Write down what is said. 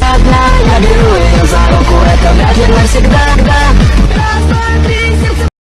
Одна я беру ее за руку, это вряд ли навсегда